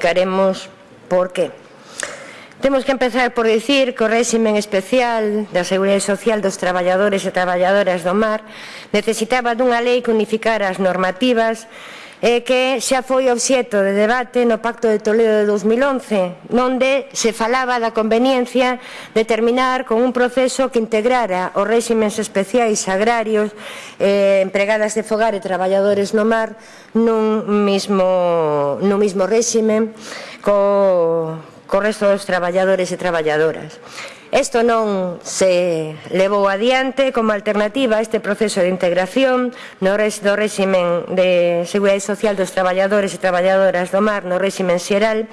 Caremos por qué. Temos que empezar por dicir que o réximen especial da Seguridade Social dos traballadores e traballadoras do mar necesitaba dunha lei que unificara as normativas e que xa foi obxeto de debate no Pacto de Toledo de 2011, onde se falaba da conveniencia de terminar con un proceso que integrara os réximes especiais agrarios, eh, empregadas de fogar e traballadores no mar nun mismo, nun mismo réxime co, co resto dos traballadores e traballadoras. Isto non se levou adiante como alternativa a este proceso de integración no res, do réximen de Seguridade Social dos traballadores e traballadoras do mar no réximen xeral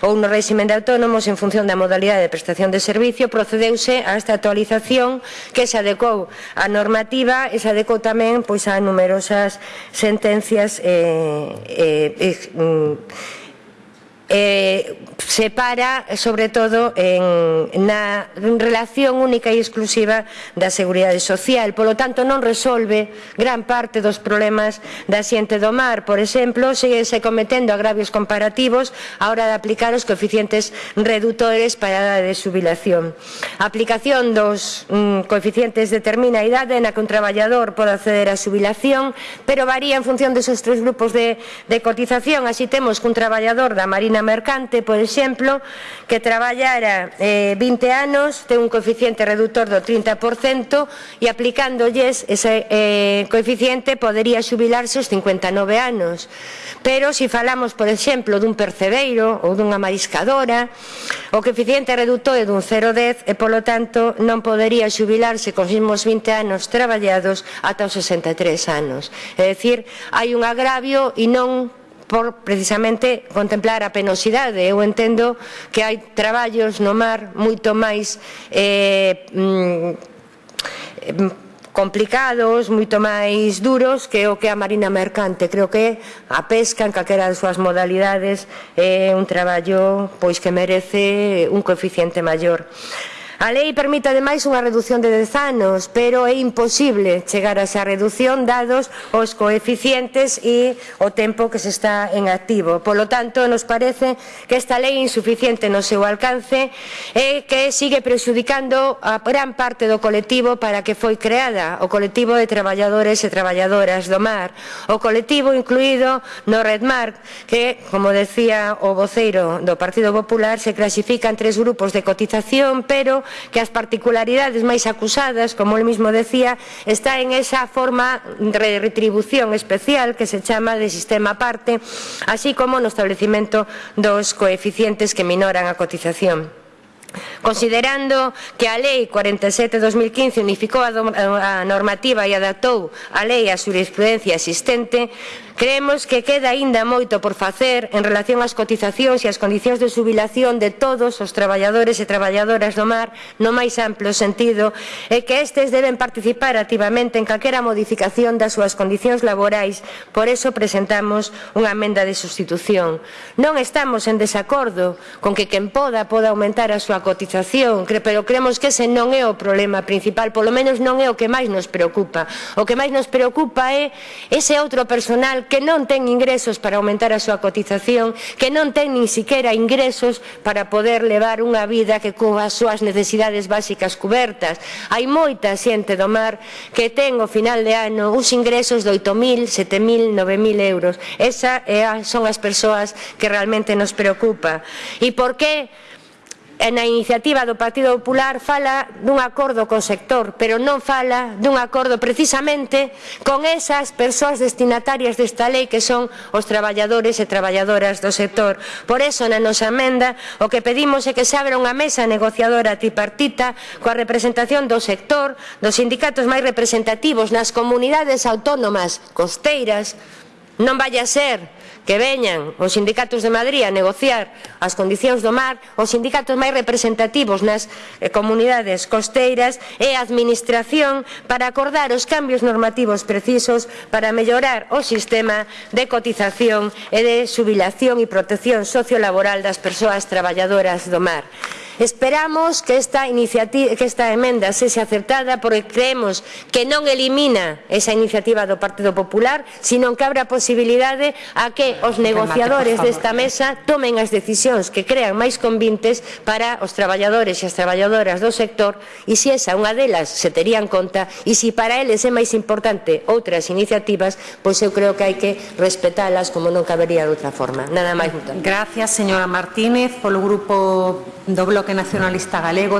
ou no réximen de autónomos en función da modalidade de prestación de servicio procedeuse a esta actualización que se adecuou a normativa e se adecuou tamén pois, a numerosas sentencias eh, eh, eh, mm, eh, separa, sobre todo, en, na relación única e exclusiva da Seguridade Social. Polo tanto, non resolve gran parte dos problemas da xente do mar. Por exemplo, segue se cometendo agravios comparativos a hora de aplicar os coeficientes redutores para a de subilación. A aplicación dos mm, coeficientes determina a idade na que un traballador pode acceder á subilación, pero varía en función desos tres grupos de, de cotización. Así temos que un traballador da Marina Mercante, por exemplo, exemplo, que traballara eh, 20 anos, ten un coeficiente reductor do 30% e aplicándolles ese eh, coeficiente podería xubilarse os 59 anos. Pero se si falamos, por exemplo, dun percebeiro ou dunha mariscadora, o coeficiente reductor é dun 0,10 e, polo tanto, non podería xubilarse con os mesmos 20 anos traballados ata os 63 anos. É dicir, hai un agravio e non por precisamente contemplar a penosidade. Eu entendo que hai traballos no mar moito máis eh, mm, complicados, moito máis duros que o que a marina mercante. Creo que a pesca en calquera das súas modalidades é un traballo pois que merece un coeficiente maior. A lei permite ademais unha reducción de 10 anos, pero é imposible chegar a esa reducción dados os coeficientes e o tempo que se está en activo. Polo tanto, nos parece que esta lei é insuficiente no seu alcance e que sigue prexudicando a gran parte do colectivo para que foi creada, o colectivo de traballadores e traballadoras do mar, o colectivo incluído no Redmar, que, como decía o voceiro do Partido Popular, se clasifica en tres grupos de cotización, pero que as particularidades máis acusadas, como el mismo decía, está en esa forma de retribución especial que se chama de sistema aparte, así como no establecimento dos coeficientes que minoran a cotización. Considerando que a Lei 47-2015 unificou a normativa e adaptou a lei á jurisprudencia existente, creemos que queda aínda moito por facer en relación ás cotizacións e ás condicións de subilación de todos os traballadores e traballadoras do mar no máis amplo sentido e que estes deben participar activamente en calquera modificación das súas condicións laborais, por eso presentamos unha amenda de sustitución. Non estamos en desacordo con que quen poda poda aumentar a súa cotización, pero creemos que ese non é o problema principal, polo menos non é o que máis nos preocupa. O que máis nos preocupa é ese outro personal que non ten ingresos para aumentar a súa cotización, que non ten nin siquiera ingresos para poder levar unha vida que cuba as súas necesidades básicas cubertas. Hai moita xente do mar que ten ao final de ano uns ingresos de 8.000, 7.000, 9.000 euros. Esa é a, son as persoas que realmente nos preocupa. E por que na iniciativa do Partido Popular fala dun acordo co sector, pero non fala dun acordo precisamente con esas persoas destinatarias desta lei que son os traballadores e traballadoras do sector. Por eso, na nosa emenda, o que pedimos é que se abra unha mesa negociadora tripartita coa representación do sector, dos sindicatos máis representativos nas comunidades autónomas costeiras, non vaya a ser que veñan os sindicatos de Madrid a negociar as condicións do mar, os sindicatos máis representativos nas eh, comunidades costeiras e a administración para acordar os cambios normativos precisos para mellorar o sistema de cotización e de subilación e protección sociolaboral das persoas traballadoras do mar. Esperamos que esta, iniciativa, que esta emenda sexa acertada porque creemos que non elimina esa iniciativa do Partido Popular, sino que abre a posibilidade a que os negociadores desta mesa tomen as decisións que crean máis convintes para os traballadores e as traballadoras do sector e se esa unha delas se terían conta e se para eles é máis importante outras iniciativas, pois eu creo que hai que respetalas como non cabería de outra forma. Nada máis. Gracias, señora Martínez, polo grupo do Bloque Nacionalista Galego